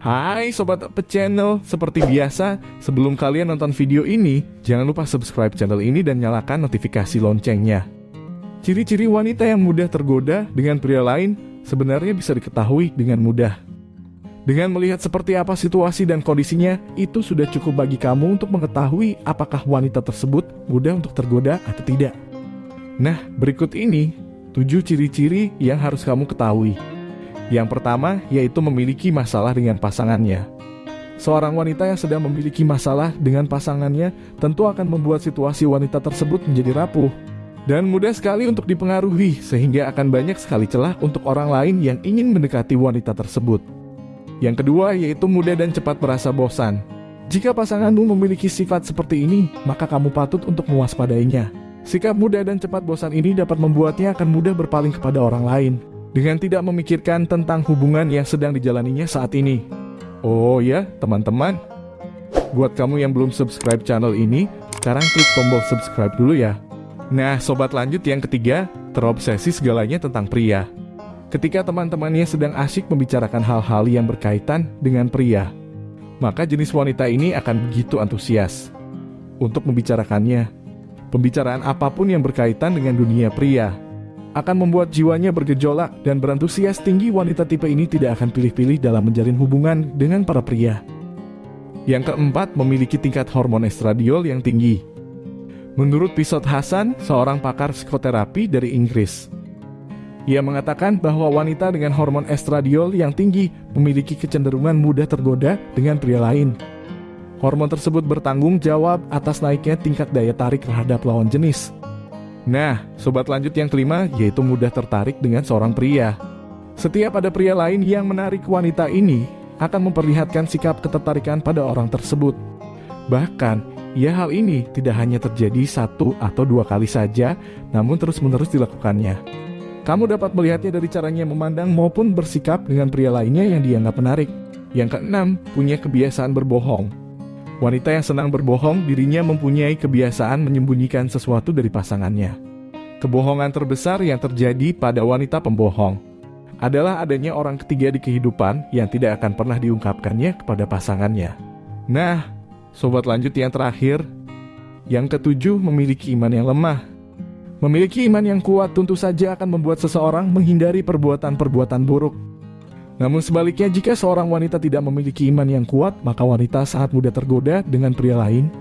Hai Sobat Apa Channel, seperti biasa, sebelum kalian nonton video ini, jangan lupa subscribe channel ini dan nyalakan notifikasi loncengnya. Ciri-ciri wanita yang mudah tergoda dengan pria lain sebenarnya bisa diketahui dengan mudah. Dengan melihat seperti apa situasi dan kondisinya, itu sudah cukup bagi kamu untuk mengetahui apakah wanita tersebut mudah untuk tergoda atau tidak. Nah, berikut ini 7 ciri-ciri yang harus kamu ketahui. Yang pertama yaitu memiliki masalah dengan pasangannya. Seorang wanita yang sedang memiliki masalah dengan pasangannya tentu akan membuat situasi wanita tersebut menjadi rapuh dan mudah sekali untuk dipengaruhi sehingga akan banyak sekali celah untuk orang lain yang ingin mendekati wanita tersebut. Yang kedua yaitu mudah dan cepat merasa bosan. Jika pasanganmu memiliki sifat seperti ini, maka kamu patut untuk mewaspadainya. Sikap mudah dan cepat bosan ini dapat membuatnya akan mudah berpaling kepada orang lain dengan tidak memikirkan tentang hubungan yang sedang dijalaninya saat ini. Oh ya, teman-teman. Buat kamu yang belum subscribe channel ini, sekarang klik tombol subscribe dulu ya. Nah, sobat lanjut yang ketiga, terobsesi segalanya tentang pria. Ketika teman-temannya sedang asyik membicarakan hal-hal yang berkaitan dengan pria, maka jenis wanita ini akan begitu antusias untuk membicarakannya. Pembicaraan apa pun yang berkaitan dengan dunia pria akan membuat jiwanya bergejolak dan berantusias tinggi wanita tipe ini tidak akan pilih-pilih dalam menjalin hubungan dengan para pria. Yang keempat, memiliki tingkat hormon estradiol yang tinggi. Menurut Pisot Hasan, seorang pakar psikoterapi dari Inggris, ia mengatakan bahwa wanita dengan hormon estradiol yang tinggi memiliki kecenderungan mudah tergoda dengan pria lain. Hormon tersebut bertanggung jawab atas naiknya tingkat daya tarik terhadap lawan jenis, Nah, sobat lanjut yang kelima yaitu mudah tertarik dengan seorang pria. Setiap ada pria lain yang menarik wanita ini akan memperlihatkan sikap ketertarikan pada orang tersebut. Bahkan, ya hal ini tidak hanya terjadi satu atau dua kali saja, namun terus-menerus dilakukannya. Kamu dapat melihatnya dari caranya memandang maupun bersikap dengan pria lainnya yang dianggap menarik. Yang keenam, punya kebiasaan berbohong. Wanita yang senang berbohong, dirinya mempunyai kebiasaan menyembunyikan sesuatu dari pasangannya. Kebohongan terbesar yang terjadi pada wanita pembohong adalah adanya orang ketiga di kehidupan yang tidak akan pernah diungkapkannya kepada pasangannya. Nah, sobat lanjut yang terakhir, yang ketujuh memiliki iman yang lemah. Memiliki iman yang kuat tentu saja akan membuat seseorang menghindari perbuatan-perbuatan buruk namun sebaliknya, jika seorang wanita tidak memiliki iman yang kuat, maka wanita sangat mudah tergoda dengan pria lain.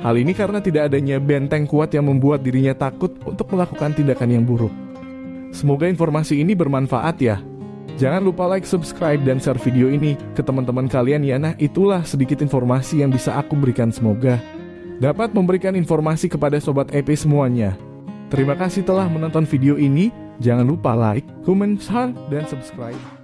Hal ini karena tidak adanya benteng kuat yang membuat dirinya takut untuk melakukan tindakan yang buruk. Semoga informasi ini bermanfaat ya. Jangan lupa like, subscribe, dan share video ini ke teman-teman kalian ya. Nah, itulah sedikit informasi yang bisa aku berikan semoga dapat memberikan informasi kepada Sobat EP semuanya. Terima kasih telah menonton video ini. Jangan lupa like, comment, share, dan subscribe.